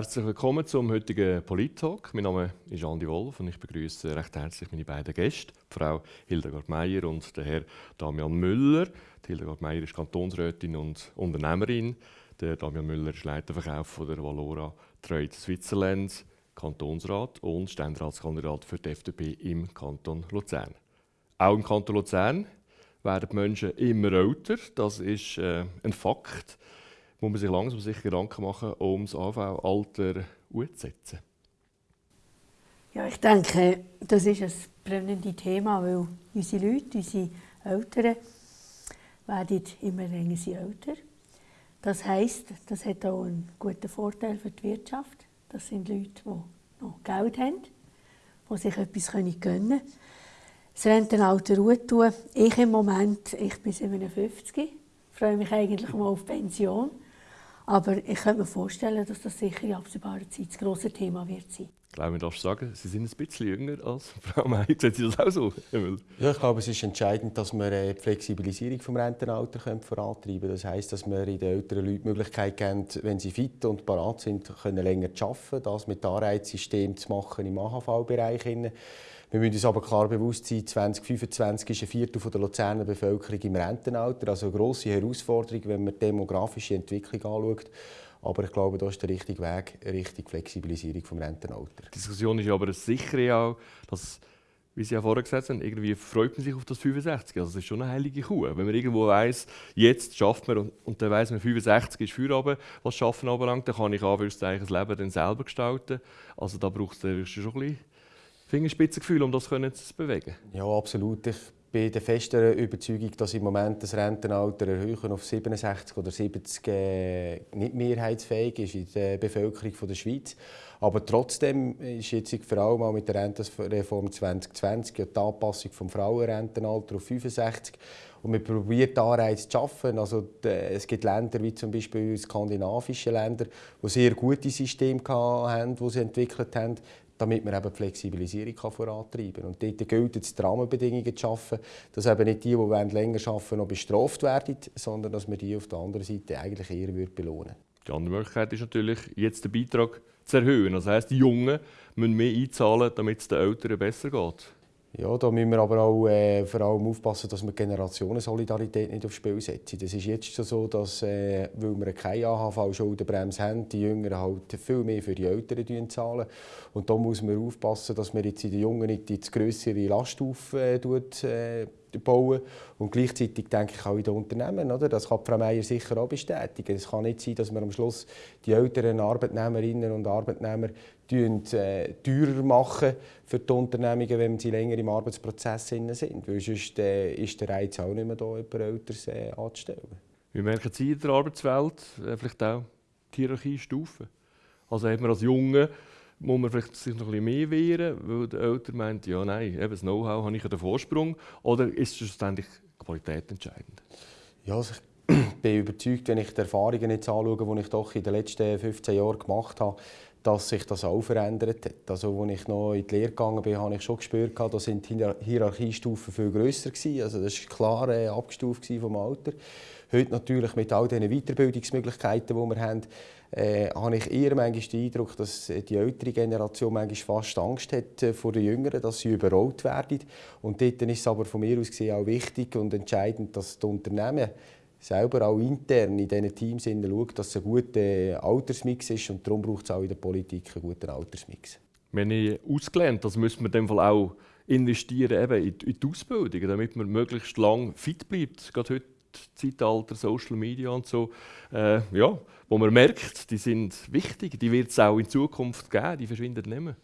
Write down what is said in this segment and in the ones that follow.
Herzlich willkommen zum heutigen Polit-Talk. Mein Name ist Andi Wolf und ich begrüße recht herzlich meine beiden Gäste, Frau Hildegard Meier und der Herr Damian Müller. Die Hildegard Meier ist Kantonsrätin und Unternehmerin. Der Damian Müller ist Leiterverkauf von der Valora Trade Switzerland, Kantonsrat und Ständeratskandidat für die FDP im Kanton Luzern. Auch im Kanton Luzern werden die Menschen immer älter. Das ist äh, ein Fakt muss man sich langsam sich Gedanken machen, um das AV-Alter umzusetzen? Ja, ich denke, das ist ein brennendes Thema, weil unsere Leute, unsere Eltern, werden immer länger älter. Das heisst, das hat auch einen guten Vorteil für die Wirtschaft. Das sind Leute, die noch Geld haben, die sich etwas gönnen können. Das Rentenalter Ruhe tun. Ich im Moment, ich bin 57, freue mich eigentlich mal auf Pension. Aber ich könnte mir vorstellen, dass das sicher in absehbarer Zeit das grosse Thema wird sein. Ich glaube, ich darf sagen, Sie sind ein bisschen jünger als Frau May. Sehen Sie das auch so? Ja, ich glaube, es ist entscheidend, dass wir äh, die Flexibilisierung des Rentenalters vorantreiben können. Das heisst, dass wir den älteren Leuten die Möglichkeit geben, wenn sie fit und parat sind, können länger zu arbeiten, das mit Anreizsystem zu machen im AHV-Bereich. Wir müssen uns aber klar bewusst sein, 2025 ist ein Viertel der Luzerner Bevölkerung im Rentenalter. Also eine grosse Herausforderung, wenn man die demografische Entwicklung anschaut. Aber ich glaube, das ist der richtige Weg, Richtung Flexibilisierung des Rentenalters. Die Diskussion ist aber sicher auch, dass wie Sie ja vorher gesagt haben, irgendwie freut man sich auf das 65. Also das ist schon eine heilige Kuh. Wenn man irgendwo weiss, jetzt schafft man und, und dann weiss man, 65 ist Feierabend, was Schaffen anbelangt, dann kann ich Anführungszeichen das Leben dann selber gestalten. Also da braucht es schon ein bisschen Fingerspitzengefühl, um das zu bewegen? Ja, absolut. Ich bin der festen Überzeugung, dass im Moment das Rentenalter erhöhen auf 67 oder 70 äh, nicht mehrheitsfähig ist in der Bevölkerung der Schweiz. Aber trotzdem ist jetzt vor allem auch mit der Rentenreform 2020 die Anpassung vom Frauenrentenalter auf 65 und wir probieren Anreize zu schaffen. Also, es gibt Länder wie zum Beispiel skandinavische Länder, die sehr gute Systeme haben, die sie entwickelt haben damit man eben die Flexibilisierung kann vorantreiben kann. Und dort gilt es, die Rahmenbedingungen zu schaffen, dass eben nicht die, die länger arbeiten noch bestraft werden, sondern dass man die auf der anderen Seite eigentlich eher belohnen. Die andere Möglichkeit ist natürlich, jetzt den Beitrag zu erhöhen. Das heisst, die Jungen müssen mehr einzahlen, damit es den Älteren besser geht. Ja, da müssen wir aber auch äh, vor allem aufpassen, dass wir Generationensolidarität nicht aufs Spiel setzen. Das ist jetzt schon so, dass, äh, weil wir keine AHV-Schuldenbremse haben, die Jüngeren halt viel mehr für die Älteren zahlen. Und da muss man aufpassen, dass wir jetzt in den Jungen nicht die grössere Last aufbauen. Äh, bauen. Und gleichzeitig denke ich auch in den Unternehmen. Oder? Das kann Frau Meier sicher auch bestätigen. Es kann nicht sein, dass wir am Schluss die älteren Arbeitnehmerinnen und Arbeitnehmer äh, teurer machen für die Unternehmungen, wenn sie länger im Arbeitsprozess sind. Weil sonst äh, ist der Reiz auch nicht mehr da, jemand Älteres äh, anzustellen. Wie merken Sie in der Arbeitswelt vielleicht auch die Hierarchiestufen? Also hat man als Junge muss man vielleicht sich noch ein bisschen mehr wehren, weil der Älter meint, ja nein, eben das Know-how habe ich den Vorsprung. Oder ist schlussendlich Qualität entscheidend? Ja, also ich bin überzeugt, wenn ich die Erfahrungen jetzt anschaue, die ich doch in den letzten 15 Jahren gemacht habe, dass sich das auch verändert hat. Also, als ich noch in die Lehre gegangen bin, habe ich schon gespürt, dass die Hierarchiestufen viel grösser waren. Also das war klar äh, abgestuft vom Alter. Heute natürlich mit all diesen Weiterbildungsmöglichkeiten, die wir haben, äh, habe ich eher manchmal den Eindruck, dass die ältere Generation manchmal fast Angst hat äh, vor den Jüngeren, dass sie überrollt werden. Und dort ist es aber von mir aus gesehen auch wichtig und entscheidend, dass die Unternehmen selber auch intern in diesen Teams schauen, dass es ein guter Altersmix ist und darum braucht es auch in der Politik einen guten Altersmix. Wenn ich ausgelernt, das müssen wir in dem Fall auch investieren eben in die Ausbildung, damit man möglichst lang fit bleibt. Gerade heute Zeitalter, Social Media und so, äh, ja, wo man merkt, die sind wichtig, die wird es auch in Zukunft geben, die verschwinden nicht mehr.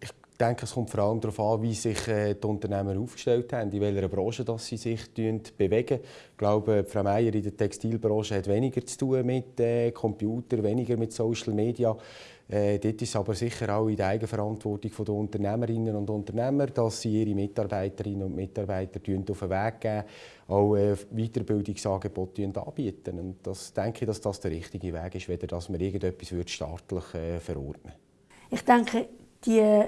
Ich denke, es kommt vor allem darauf an, wie sich äh, die Unternehmen aufgestellt haben, in welcher Branche dass sie sich bewegen. Ich glaube, Frau Meier in der Textilbranche hat weniger zu tun mit äh, Computer, weniger mit Social Media. Äh, dort ist aber sicher auch in der Eigenverantwortung der Unternehmerinnen und Unternehmer, dass sie ihre Mitarbeiterinnen und Mitarbeiter auf den Weg geben, auch äh, Weiterbildungsangebote anbieten. Und das denke ich, dass das der richtige Weg ist, weder dass man irgendetwas staatlich äh, verordnen Ich denke, die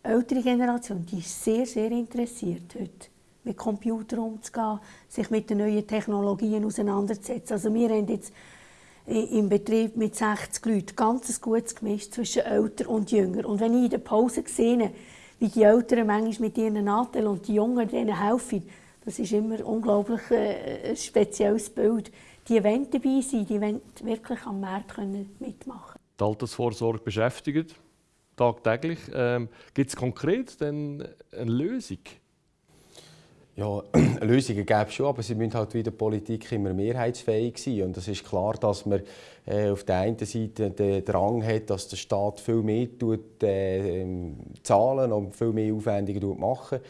ältere Generation die ist sehr, sehr interessiert heute mit Computern umzugehen, sich mit den neuen Technologien auseinanderzusetzen. Also wir haben jetzt im Betrieb mit 60 Leuten ganz ein gutes Gemisch zwischen Älter und Jünger. Und wenn ich in der Pause sehe, wie die Älteren manchmal mit ihren Natteln und die Jungen denen helfen, das ist immer unglaublich äh, ein spezielles Bild. Die wollen dabei sein, die wollen wirklich am Markt mitmachen Die Altersvorsorge beschäftigt tagtäglich. Ähm, Gibt es konkret denn eine Lösung? Ja, Lösungen gäbe es schon, aber sie müssen halt wieder Politik immer mehrheitsfähig sein. Und es ist klar, dass man äh, auf der einen Seite den Drang hat, dass der Staat viel mehr tut, äh, zahlen und viel mehr Aufwendungen machen.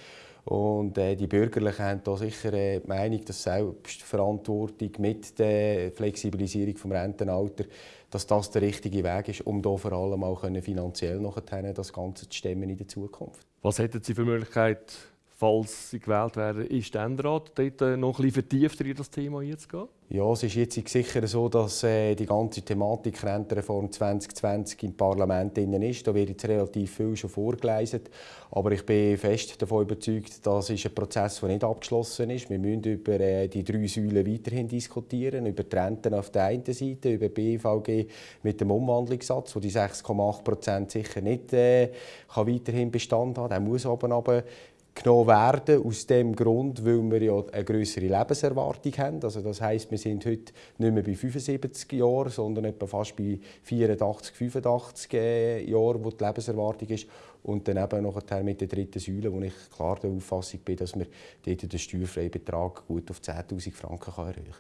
Und äh, die Bürgerlichen haben da sicher äh, die Meinung, dass Selbstverantwortung mit der Flexibilisierung des Rentenalters, dass das der richtige Weg ist, um da vor allem auch finanziell noch das Ganze zu stemmen in der Zukunft. Was hätten Sie für Möglichkeit, falls Sie gewählt werden, in Ständerat, dort äh, noch ein bisschen vertiefter in das Thema einzugehen? Ja, es ist jetzt sicher so, dass äh, die ganze Thematik Rentenreform 2020 im Parlament drin ist. Da wird jetzt relativ viel schon vorgeleistet. Aber ich bin fest davon überzeugt, das ist ein Prozess, der nicht abgeschlossen ist. Wir müssen über äh, die drei Säulen weiterhin diskutieren. Über die Renten auf der einen Seite, über BVG mit dem Umwandlungssatz, wo die 6,8 Prozent sicher nicht äh, kann weiterhin Bestand haben. Der muss aber genommen werden, aus dem Grund, weil wir ja eine größere Lebenserwartung haben. Also das heißt, wir sind heute nicht mehr bei 75 Jahren, sondern etwa fast bei 84, 85 Jahren, wo die Lebenserwartung ist. Und dann eben noch mit der dritten Säule, wo ich klar der Auffassung bin, dass wir dort den steuerfreien Betrag gut auf 10'000 Franken erreichen kann.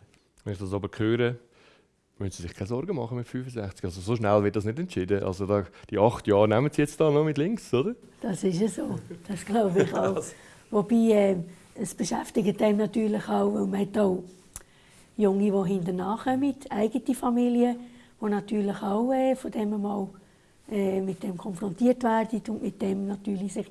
Wenn ich das aber höre, müssen Sie sich keine Sorgen machen mit 65. Also so schnell wird das nicht entschieden. Also da, die acht Jahre nehmen Sie jetzt da noch mit links, oder? Das ist ja so. Das glaube ich auch. Wobei äh, es beschäftigt einem natürlich auch, weil man hat auch Junge, die hinterher kommen, eigene Familien, die natürlich auch äh, von dem mal äh, mit dem konfrontiert werden und mit dem natürlich sich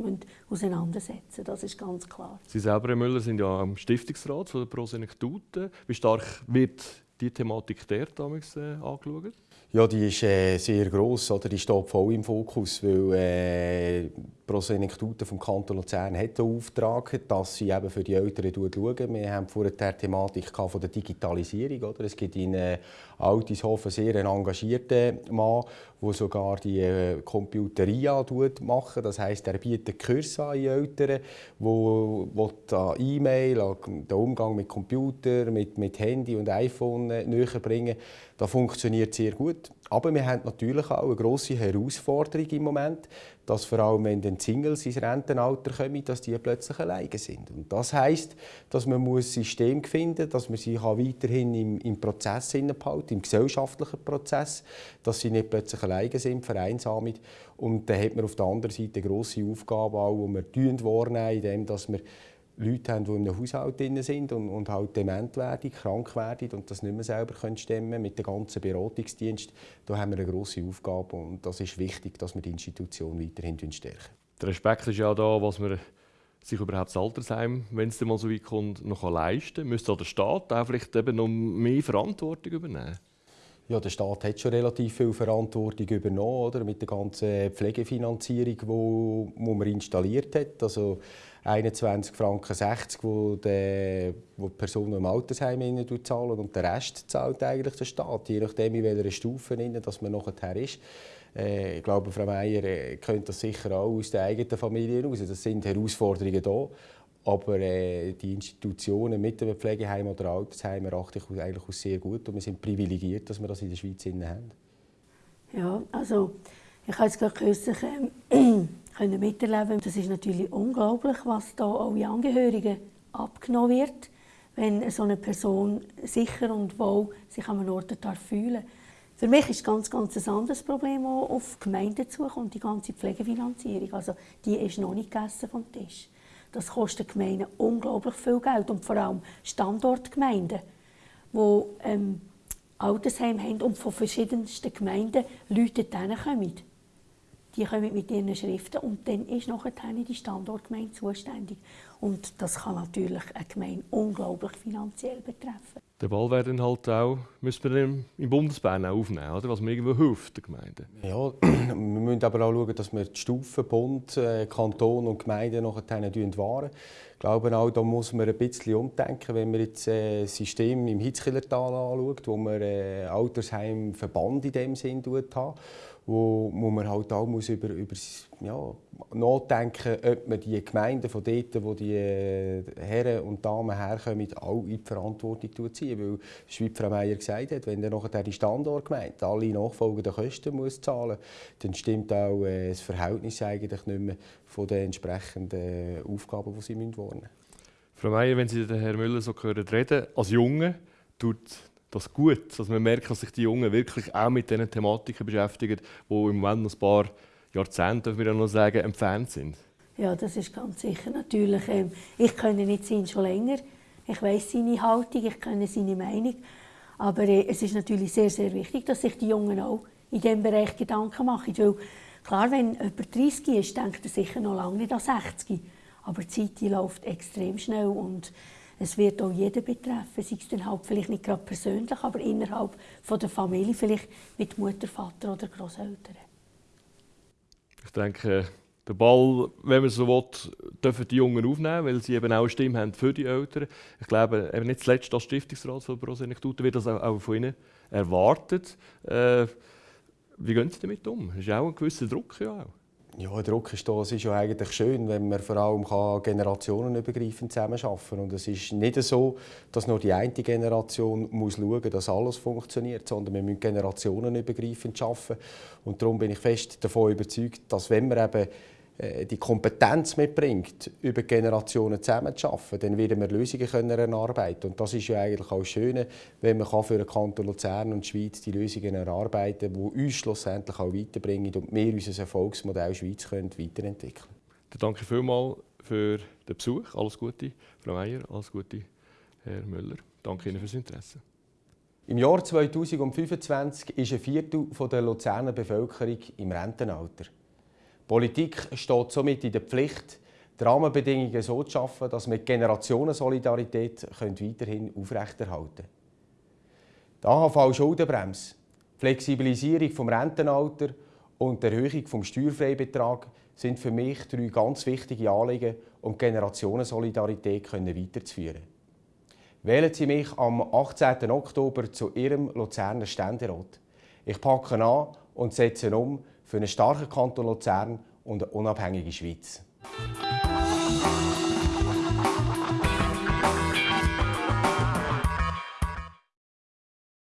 auseinandersetzen Das ist ganz klar. Sie selber, Herr Müller, sind ja am Stiftungsrat von der Prosenektute. Wie stark wird die Thematik der damals äh, angeschaut? Ja, die ist äh, sehr gross, oder? die steht voll im Fokus, weil äh, Pro Senektute vom Kanton Luzern hat den Auftrag, dass sie eben für die Eltern schauen. Wir haben vorher die Thematik von der Digitalisierung. Oder? Es gibt in äh, Altishofen sehr einen engagierten Mann, der sogar die äh, Computeria macht. Das heisst, er bietet Kurse an Eltern, wo, wo E-Mail, den Umgang mit Computer, mit, mit Handy und iPhone äh, näher bringen. Das funktioniert sehr gut. Aber wir haben natürlich auch eine grosse Herausforderung im Moment, dass vor allem, wenn dann Singles ins Rentenalter kommen, dass die plötzlich alleine sind. Und das heisst, dass man ein System finden muss, dass man sie weiterhin im, im Prozess behalten im gesellschaftlichen Prozess, dass sie nicht plötzlich alleine sind, vereinsamt. Und dann hat man auf der anderen Seite eine grosse Aufgabe, auch, die wir wahrnehmen, indem wir Leute haben, die in einem Haushalt drin sind und, und halt dement werden, krank werden und das nicht mehr selber können stemmen mit dem ganzen Beratungsdienst, da haben wir eine grosse Aufgabe und das ist wichtig, dass wir die Institution weiterhin stärken. Der Respekt ist ja da, was man sich überhaupt das Altersheim, wenn es mal so weit kommt, noch leisten kann. Müsste der Staat auch vielleicht eben noch mehr Verantwortung übernehmen? Ja, der Staat hat schon relativ viel Verantwortung übernommen oder? mit der ganzen Pflegefinanzierung, die man installiert hat. Also 21 Franken 60, wo die, wo die Person im Altersheim zahlen und der Rest zahlt eigentlich der Staat, je nachdem in welcher Stufe dass man nachher ist. Äh, ich glaube, Frau Meier äh, kennt das sicher auch aus der eigenen Familie heraus. Das sind Herausforderungen da. Aber äh, die Institutionen mit dem Pflegeheim oder Altersheim erachte ich eigentlich als sehr gut und wir sind privilegiert, dass wir das in der Schweiz haben. Ja, also ich habe jetzt gerade kürzlich ähm, können miterleben. Das ist natürlich unglaublich, was da alle Angehörigen abgenommen wird, wenn so eine Person sicher und wohl sich an einem Ort fühlen Für mich ist ganz, ganz ein anderes Problem auch auf die Gemeinden zukommt, die ganze Pflegefinanzierung. Also die ist noch nicht gegessen vom Tisch. Das kostet Gemeinden unglaublich viel Geld und vor allem Standortgemeinden, die ähm, Altersheim haben und von verschiedensten Gemeinden Leute kommen die kommen mit ihren Schriften und dann ist nachher die Standortgemeinde zuständig. Und das kann natürlich eine Gemeinde unglaublich finanziell betreffen. Den Ball werden halt auch, müssen wir im Bundesbahn auch aufnehmen, oder? was mir irgendwo hilft der Gemeinde. Ja, wir müssen aber auch schauen, dass wir die Stufen Bund, äh, Kanton und Gemeinde nachher wahren. Glaube auch, da muss man ein bisschen umdenken, wenn man jetzt äh, das System im Hitzkillertal anschaut, wo man äh, Altersheimverband in dem Sinn hat wo, wo man halt auch muss über, über ja, nachdenken ob man die Gemeinden von dort, wo die äh, Herren und Damen herkommen, auch in die Verantwortung ziehen. Weil, wie Frau Meier gesagt hat, wenn dann nachher die Standortgemeinde alle nachfolgenden Kosten muss zahlen dann stimmt auch das Verhältnis eigentlich nicht mehr von den entsprechenden Aufgaben, die sie wahrnehmen müssen. Frau Meier, wenn Sie den Herrn Müller so hören reden, als Junge tut das gut, dass man merkt, dass sich die Jungen wirklich auch mit diesen Thematiken beschäftigen, die im Moment noch ein paar Jahrzehnte, dürfen wir ja noch sagen, entfernt sind. Ja, das ist ganz sicher. Natürlich, ähm, ich kenne nicht ihn schon länger. Ich weiß seine Haltung, ich kenne seine Meinung. Aber äh, es ist natürlich sehr, sehr wichtig, dass sich die Jungen auch in diesem Bereich Gedanken machen. Weil, klar, wenn jemand 30 ist, denkt er sicher noch lange nicht an 60. Aber die Zeit die läuft extrem schnell und es wird auch jeden betreffen, sei es dann halt vielleicht nicht gerade persönlich, aber innerhalb von der Familie, vielleicht mit Mutter, Vater oder Großeltern. Ich denke, den Ball, wenn man so will, dürfen die Jungen aufnehmen, weil sie eben auch eine Stimme haben für die Eltern. Ich glaube, eben nicht zuletzt als Stiftungsrat von Prosenektute wird das auch von ihnen erwartet. Äh, wie gehen Sie damit um? Das ist auch ein gewisser Druck. Ja, auch. Ja, der Druck ist da. Es ist ja eigentlich schön, wenn man vor allem generationenübergreifend zusammenarbeiten kann. Und es ist nicht so, dass nur die eine Generation muss schauen muss, dass alles funktioniert, sondern wir müssen generationenübergreifend arbeiten. Und darum bin ich fest davon überzeugt, dass wenn wir eben die Kompetenz mitbringt, über Generationen zusammenzuarbeiten, dann werden wir Lösungen können erarbeiten Und das ist ja eigentlich auch schön, wenn man für den Kanton Luzern und die Schweiz die Lösungen erarbeiten kann, die uns schlussendlich auch weiterbringen und wir unser Erfolgsmodell Schweiz können weiterentwickeln können. Danke vielmals für den Besuch. Alles Gute, Frau Meier, alles Gute, Herr Müller. Danke Ihnen fürs Interesse. Im Jahr 2025 ist ein Viertel der Luzerner Bevölkerung im Rentenalter. Politik steht somit in der Pflicht, die Rahmenbedingungen so zu schaffen, dass wir die Generationensolidarität weiterhin aufrechterhalten können. Die AHV-Schuldenbremse, Flexibilisierung des Rentenalters und die Erhöhung des Steuerfreibetrags sind für mich drei ganz wichtige Anliegen, um die Generationensolidarität weiterzuführen. Wählen Sie mich am 18. Oktober zu Ihrem Luzerner Ständerat. Ich packe an und setze um für einen starken Kanton Luzern und eine unabhängige Schweiz.